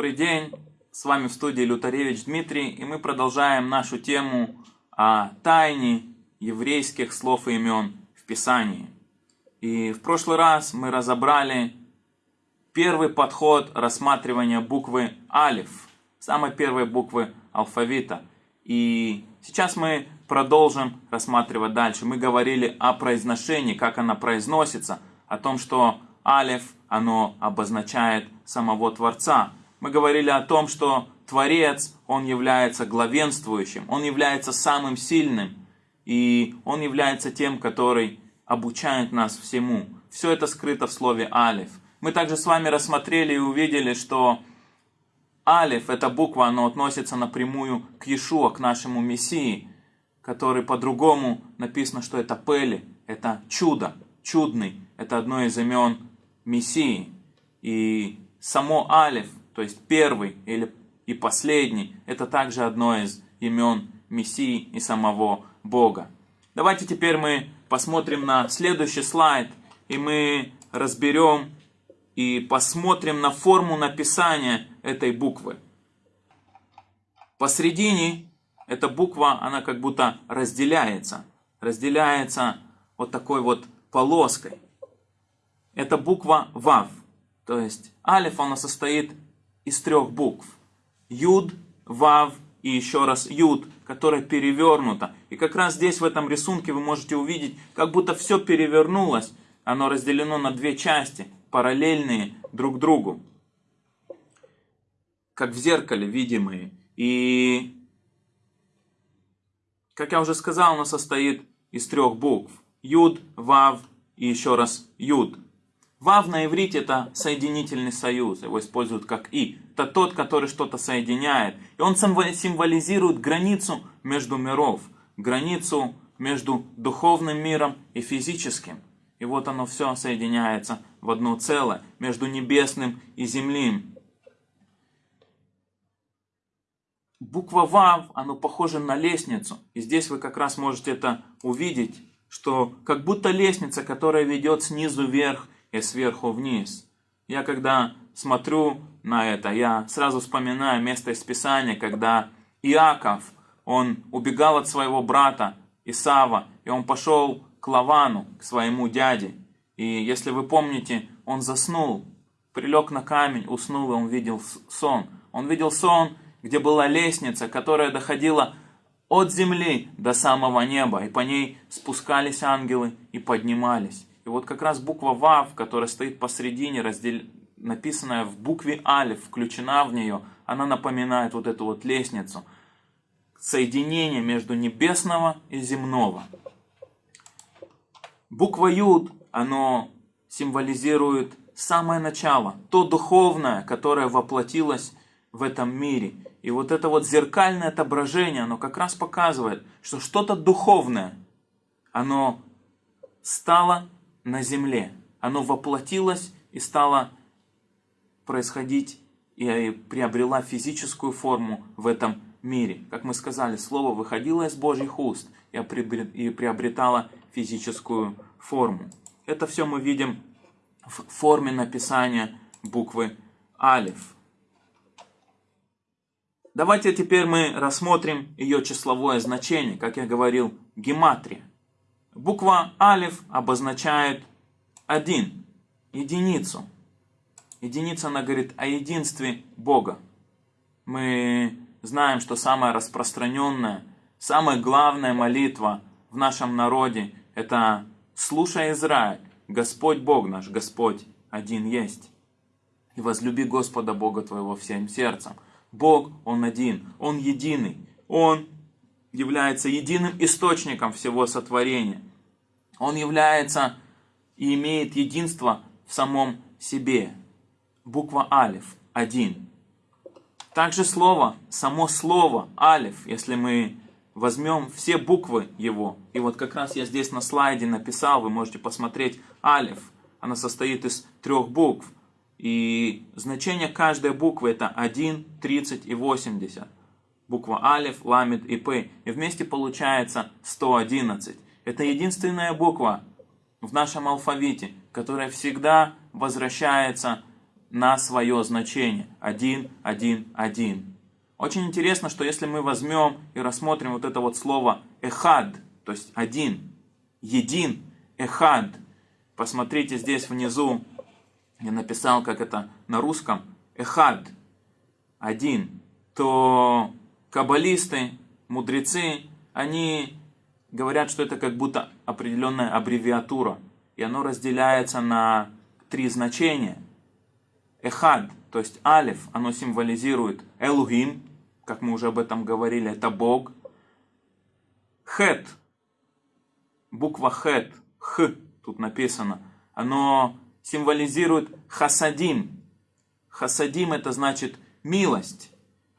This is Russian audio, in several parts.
Добрый день, с вами в студии Лютаревич Дмитрий, и мы продолжаем нашу тему о тайне еврейских слов и имен в Писании. И в прошлый раз мы разобрали первый подход рассматривания буквы Алиф, самой первой буквы алфавита. И сейчас мы продолжим рассматривать дальше. Мы говорили о произношении, как она произносится, о том, что Алиф, оно обозначает самого Творца. Мы говорили о том, что Творец, он является главенствующим, он является самым сильным, и он является тем, который обучает нас всему. Все это скрыто в слове Алиф. Мы также с вами рассмотрели и увидели, что Алиф, эта буква, она относится напрямую к Иешуа, к нашему Мессии, который по-другому написано, что это Пели, это чудо, чудный, это одно из имен Мессии. И само Алиф, то есть первый или и последний, это также одно из имен Мессии и самого Бога. Давайте теперь мы посмотрим на следующий слайд, и мы разберем и посмотрим на форму написания этой буквы. Посредине эта буква, она как будто разделяется. Разделяется вот такой вот полоской. Это буква ВАВ. То есть алиф, она состоит из трех букв. Юд, ВАВ и еще раз Юд, которая перевернута. И как раз здесь в этом рисунке вы можете увидеть, как будто все перевернулось. Оно разделено на две части, параллельные друг другу. Как в зеркале видимые. И как я уже сказал, оно состоит из трех букв. Юд, Вав и еще раз Юд. Вав на иврите это соединительный союз, его используют как И. Это тот, который что-то соединяет. И он символизирует границу между миров, границу между духовным миром и физическим. И вот оно все соединяется в одно целое, между небесным и земным. Буква Вав, оно похоже на лестницу. И здесь вы как раз можете это увидеть, что как будто лестница, которая ведет снизу вверх и сверху вниз. Я когда смотрю на это, я сразу вспоминаю место из Писания, когда Иаков, он убегал от своего брата Исава, и он пошел к Лавану, к своему дяде. И если вы помните, он заснул, прилег на камень, уснул, и он видел сон. Он видел сон, где была лестница, которая доходила от земли до самого неба, и по ней спускались ангелы и поднимались. Вот как раз буква Вав, которая стоит посредине, раздел... написанная в букве Алиф, включена в нее, она напоминает вот эту вот лестницу. Соединение между небесного и земного. Буква Юд, оно символизирует самое начало, то духовное, которое воплотилось в этом мире. И вот это вот зеркальное отображение, оно как раз показывает, что что-то духовное, оно стало на земле. Оно воплотилось и стало происходить и приобрела физическую форму в этом мире. Как мы сказали, Слово выходило из Божьих уст и приобретало физическую форму. Это все мы видим в форме написания буквы Алиф. Давайте теперь мы рассмотрим ее числовое значение, как я говорил, гематрия. Буква Алиф обозначает один, единицу. Единица, она говорит о единстве Бога. Мы знаем, что самая распространенная, самая главная молитва в нашем народе – это «Слушай, Израиль, Господь Бог наш, Господь один есть, и возлюби Господа Бога твоего всем сердцем». Бог, Он один, Он единый, Он является единым источником всего сотворения. Он является и имеет единство в самом себе. Буква Алиф, один. Также слово, само слово Алиф, если мы возьмем все буквы его, и вот как раз я здесь на слайде написал, вы можете посмотреть Алиф, она состоит из трех букв. И значение каждой буквы это 1, 30 и 80. Буква Алиф, Ламид и П. И вместе получается 111. Это единственная буква в нашем алфавите, которая всегда возвращается на свое значение. Один, один, один. Очень интересно, что если мы возьмем и рассмотрим вот это вот слово эхад, то есть один, един, эхад. Посмотрите здесь внизу, я написал, как это на русском, эхад, один, то каббалисты, мудрецы, они говорят, что это как будто определенная аббревиатура, и оно разделяется на три значения. Эхад, то есть алиф, оно символизирует Элухим, как мы уже об этом говорили, это Бог. Хет, буква хет, х, тут написано, оно символизирует хасадим. Хасадим это значит милость.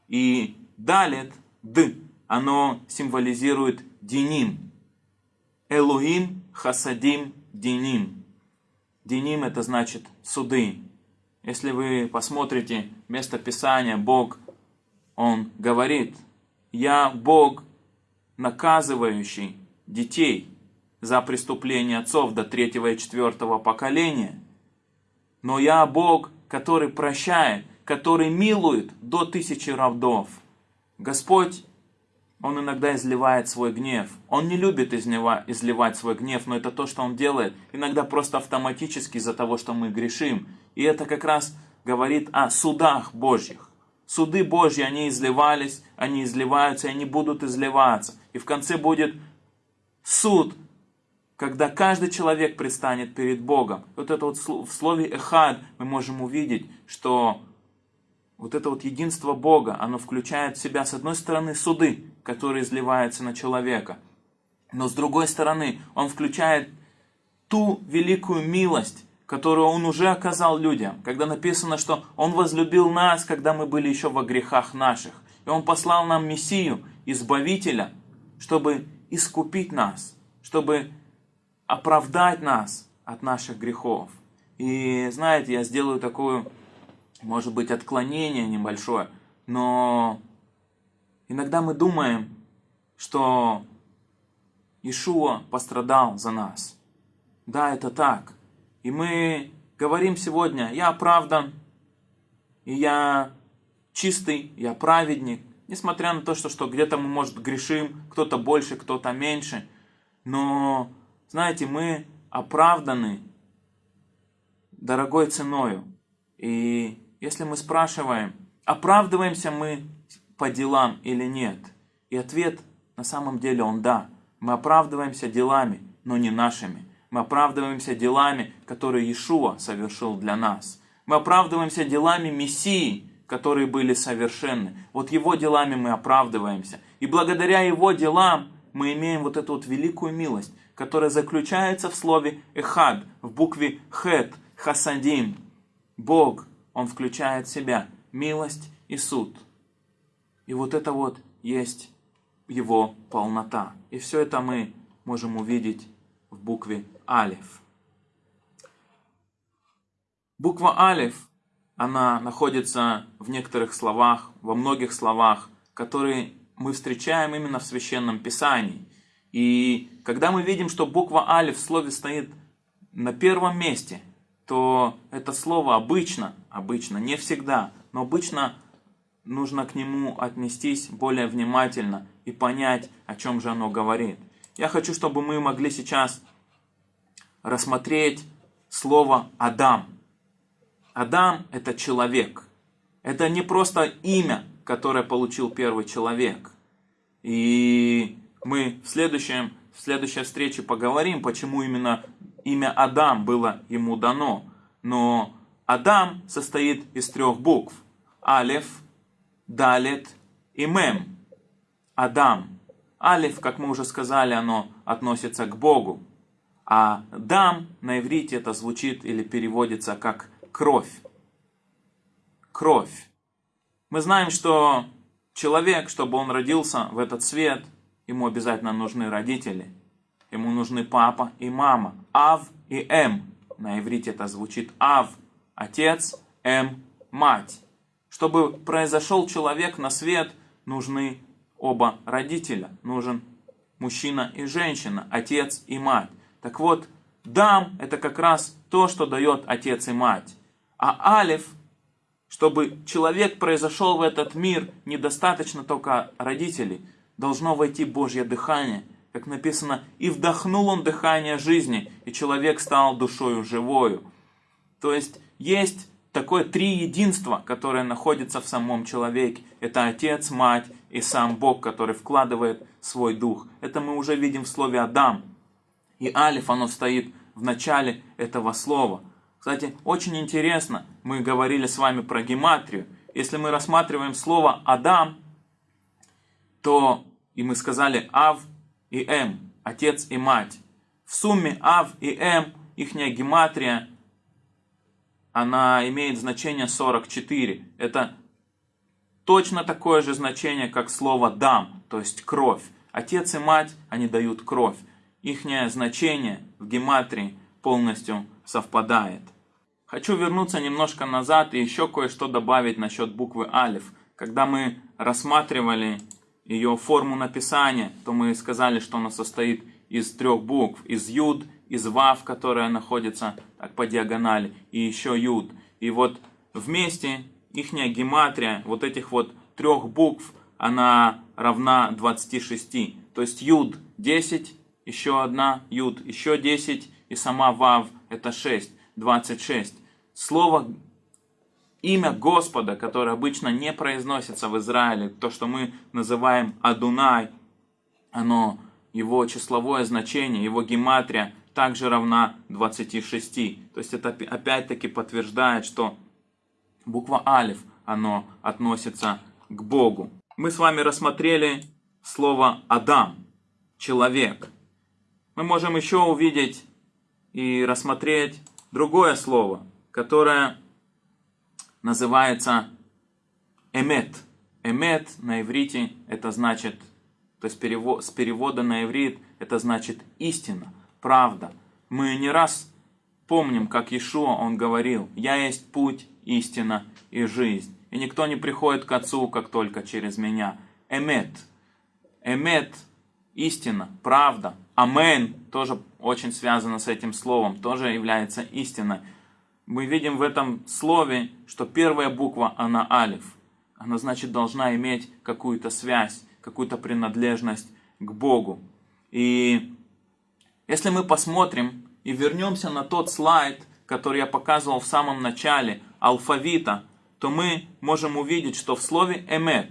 И далит, д, оно символизирует диним. Элухим, хасадим, диним. Диним это значит суды. Если вы посмотрите место Писания, Бог, Он говорит, я Бог, наказывающий детей за преступления отцов до третьего и четвертого поколения. Но я Бог, который прощает, который милует до тысячи родов. Господь, Он иногда изливает свой гнев. Он не любит изливать свой гнев, но это то, что Он делает. Иногда просто автоматически из-за того, что мы грешим. И это как раз говорит о судах Божьих. Суды Божьи, они изливались, они изливаются, и они будут изливаться. И в конце будет суд, когда каждый человек предстанет перед Богом. Вот это вот в слове «эхад» мы можем увидеть, что вот это вот единство Бога, оно включает в себя, с одной стороны, суды, которые изливаются на человека, но с другой стороны, он включает ту великую милость, которую Он уже оказал людям, когда написано, что Он возлюбил нас, когда мы были еще во грехах наших. И Он послал нам Мессию, Избавителя, чтобы искупить нас, чтобы оправдать нас от наших грехов. И знаете, я сделаю такое, может быть, отклонение небольшое, но иногда мы думаем, что Ишуа пострадал за нас. Да, это так. И мы говорим сегодня, я оправдан, и я чистый, я праведник, несмотря на то, что, что где-то мы, может, грешим, кто-то больше, кто-то меньше. Но, знаете, мы оправданы дорогой ценою. И если мы спрашиваем, оправдываемся мы по делам или нет, и ответ на самом деле он да. Мы оправдываемся делами, но не нашими. Мы оправдываемся делами, которые Иешуа совершил для нас. Мы оправдываемся делами Мессии, которые были совершенны. Вот Его делами мы оправдываемся. И благодаря Его делам мы имеем вот эту вот великую милость, которая заключается в слове «эхад», в букве «хет», «хасадим». Бог, Он включает в себя милость и суд. И вот это вот есть Его полнота. И все это мы можем увидеть в букве Алиф. Буква Алиф, она находится в некоторых словах, во многих словах, которые мы встречаем именно в Священном Писании. И когда мы видим, что буква Алиф в слове стоит на первом месте, то это слово обычно, обычно, не всегда, но обычно нужно к нему отнестись более внимательно и понять, о чем же оно говорит. Я хочу, чтобы мы могли сейчас рассмотреть слово Адам. Адам – это человек. Это не просто имя, которое получил первый человек. И мы в, следующем, в следующей встрече поговорим, почему именно имя Адам было ему дано. Но Адам состоит из трех букв. Алеф, Далет и Мем. Адам. Алиф, как мы уже сказали, оно относится к Богу. А дам на иврите это звучит или переводится как кровь. Кровь. Мы знаем, что человек, чтобы он родился в этот свет, ему обязательно нужны родители. Ему нужны папа и мама. Ав и М. На иврите это звучит Ав – отец, М – мать. Чтобы произошел человек на свет, нужны оба родителя. Нужен мужчина и женщина, отец и мать. Так вот, дам – это как раз то, что дает отец и мать. А алиф Чтобы человек произошел в этот мир, недостаточно только родителей. Должно войти Божье дыхание. Как написано, и вдохнул он дыхание жизни, и человек стал душою живою. То есть есть такое три единства, которое находится в самом человеке. Это Отец, Мать и сам Бог, который вкладывает свой дух. Это мы уже видим в слове Адам. И Алиф, оно стоит в начале этого слова. Кстати, очень интересно, мы говорили с вами про гематрию. Если мы рассматриваем слово Адам, то и мы сказали Ав и М, отец и мать. В сумме Ав и М, ихняя гематрия она имеет значение 44. Это точно такое же значение, как слово «дам», то есть «кровь». Отец и мать, они дают кровь. Ихнее значение в гематрии полностью совпадает. Хочу вернуться немножко назад и еще кое-что добавить насчет буквы Алиф. Когда мы рассматривали ее форму написания, то мы сказали, что она состоит из трех букв. Из Юд, из Вав, которая находится так по диагонали, и еще Юд. И вот вместе ихняя гематрия вот этих вот трех букв, она равна 26. То есть Юд 10, еще одна Юд, еще 10, и сама Вав это 6, 26. Слово имя Господа, которое обычно не произносится в Израиле, то, что мы называем Адунай, оно, его числовое значение, его гематрия также равна 26. То есть это опять-таки подтверждает, что буква Алиф, оно относится к Богу. Мы с вами рассмотрели слово Адам, человек. Мы можем еще увидеть и рассмотреть другое слово, которое называется эмет. Эмет на иврите это значит, то есть перевод, с перевода на иврит это значит истина правда. Мы не раз помним, как Иешуа, он говорил, «Я есть путь, истина и жизнь, и никто не приходит к Отцу, как только через меня». Эмет. Эмет – истина, правда. Амен тоже очень связано с этим словом, тоже является истиной. Мы видим в этом слове, что первая буква, она алиф. Она, значит, должна иметь какую-то связь, какую-то принадлежность к Богу. И если мы посмотрим и вернемся на тот слайд, который я показывал в самом начале, алфавита, то мы можем увидеть, что в слове «эмет»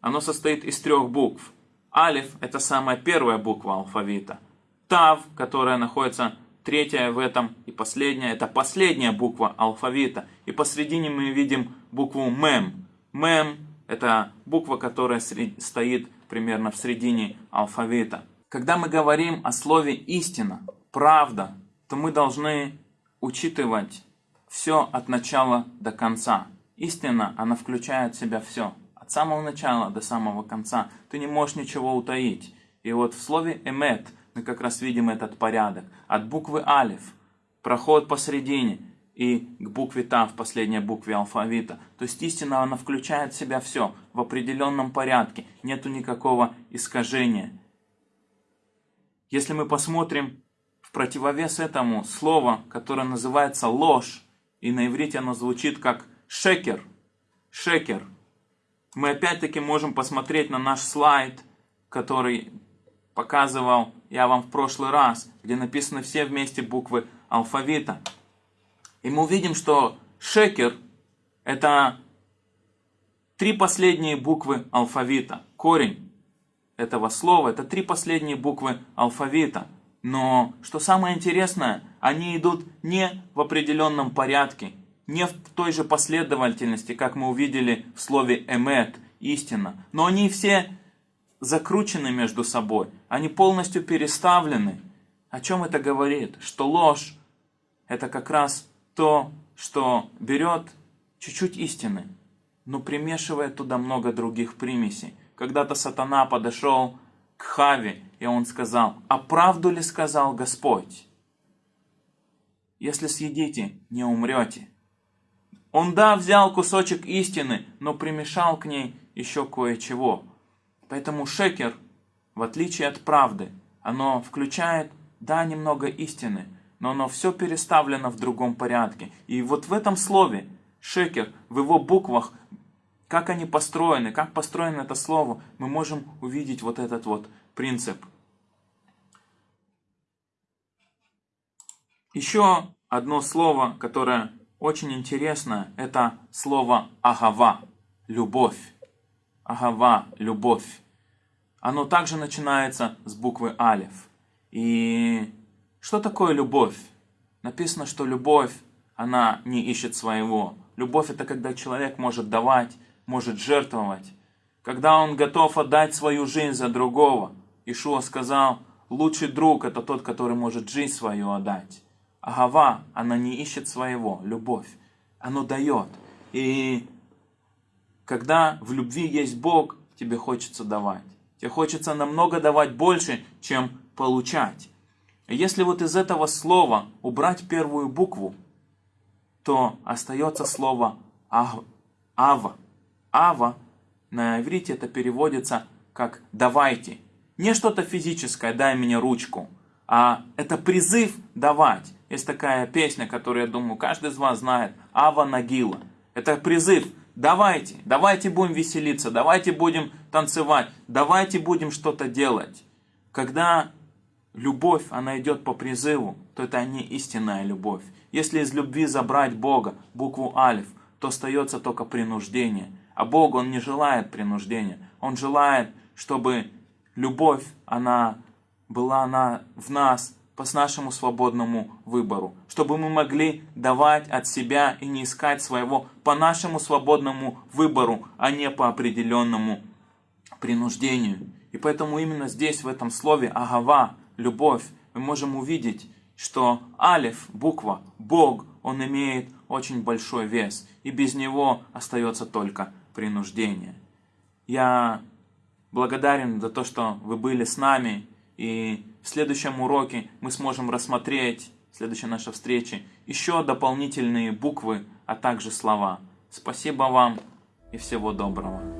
оно состоит из трех букв. Алиф – это самая первая буква алфавита. Тав, которая находится третья в этом и последняя, это последняя буква алфавита. И посредине мы видим букву Мем. Мем – это буква, которая стоит примерно в середине алфавита. Когда мы говорим о слове истина, правда, то мы должны учитывать все от начала до конца. Истина, она включает в себя все. От самого начала до самого конца. Ты не можешь ничего утаить. И вот в слове эмет мы как раз видим этот порядок. От буквы алиф, проход посередине и к букве та в последней букве алфавита. То есть истина, она включает в себя все в определенном порядке. Нету никакого искажения. Если мы посмотрим в противовес этому слово, которое называется ложь, и на иврите оно звучит как шекер, шекер, мы опять-таки можем посмотреть на наш слайд, который показывал я вам в прошлый раз, где написаны все вместе буквы алфавита. И мы увидим, что шекер – это три последние буквы алфавита, корень этого слова. Это три последние буквы алфавита. Но, что самое интересное, они идут не в определенном порядке, не в той же последовательности, как мы увидели в слове «эмет», «истина». Но они все закручены между собой, они полностью переставлены. О чем это говорит? Что ложь – это как раз то, что берет чуть-чуть истины, но примешивает туда много других примесей. Когда-то сатана подошел к Хаве, и он сказал, «А правду ли сказал Господь? Если съедите, не умрете». Он, да, взял кусочек истины, но примешал к ней еще кое-чего. Поэтому шекер, в отличие от правды, оно включает, да, немного истины, но оно все переставлено в другом порядке. И вот в этом слове шекер, в его буквах, как они построены, как построено это слово, мы можем увидеть вот этот вот принцип. Еще одно слово, которое очень интересно, это слово агава, любовь. Агава, любовь. Оно также начинается с буквы алиф. И что такое любовь? Написано, что любовь, она не ищет своего. Любовь это когда человек может давать, может жертвовать. Когда он готов отдать свою жизнь за другого. Ишуа сказал, лучший друг это тот, который может жизнь свою отдать. Агава, она не ищет своего, любовь. Оно дает. И когда в любви есть Бог, тебе хочется давать. Тебе хочется намного давать больше, чем получать. Если вот из этого слова убрать первую букву, то остается слово ава. Ава на иврите это переводится как «давайте». Не что-то физическое «дай мне ручку», а это призыв давать. Есть такая песня, которую, я думаю, каждый из вас знает. Ава Нагила. Это призыв. Давайте, давайте будем веселиться, давайте будем танцевать, давайте будем что-то делать. Когда любовь, она идет по призыву, то это не истинная любовь. Если из любви забрать Бога, букву Алиф, то остается только принуждение. А Бог, Он не желает принуждения. Он желает, чтобы любовь, она была она в нас по нашему свободному выбору, чтобы мы могли давать от себя и не искать своего по нашему свободному выбору, а не по определенному принуждению. И поэтому именно здесь, в этом слове «агава», «любовь», мы можем увидеть, что алиф, буква, Бог, он имеет очень большой вес, и без него остается только принуждение. Я благодарен за то, что вы были с нами, и в следующем уроке мы сможем рассмотреть, в следующей нашей встрече, еще дополнительные буквы, а также слова. Спасибо вам и всего доброго.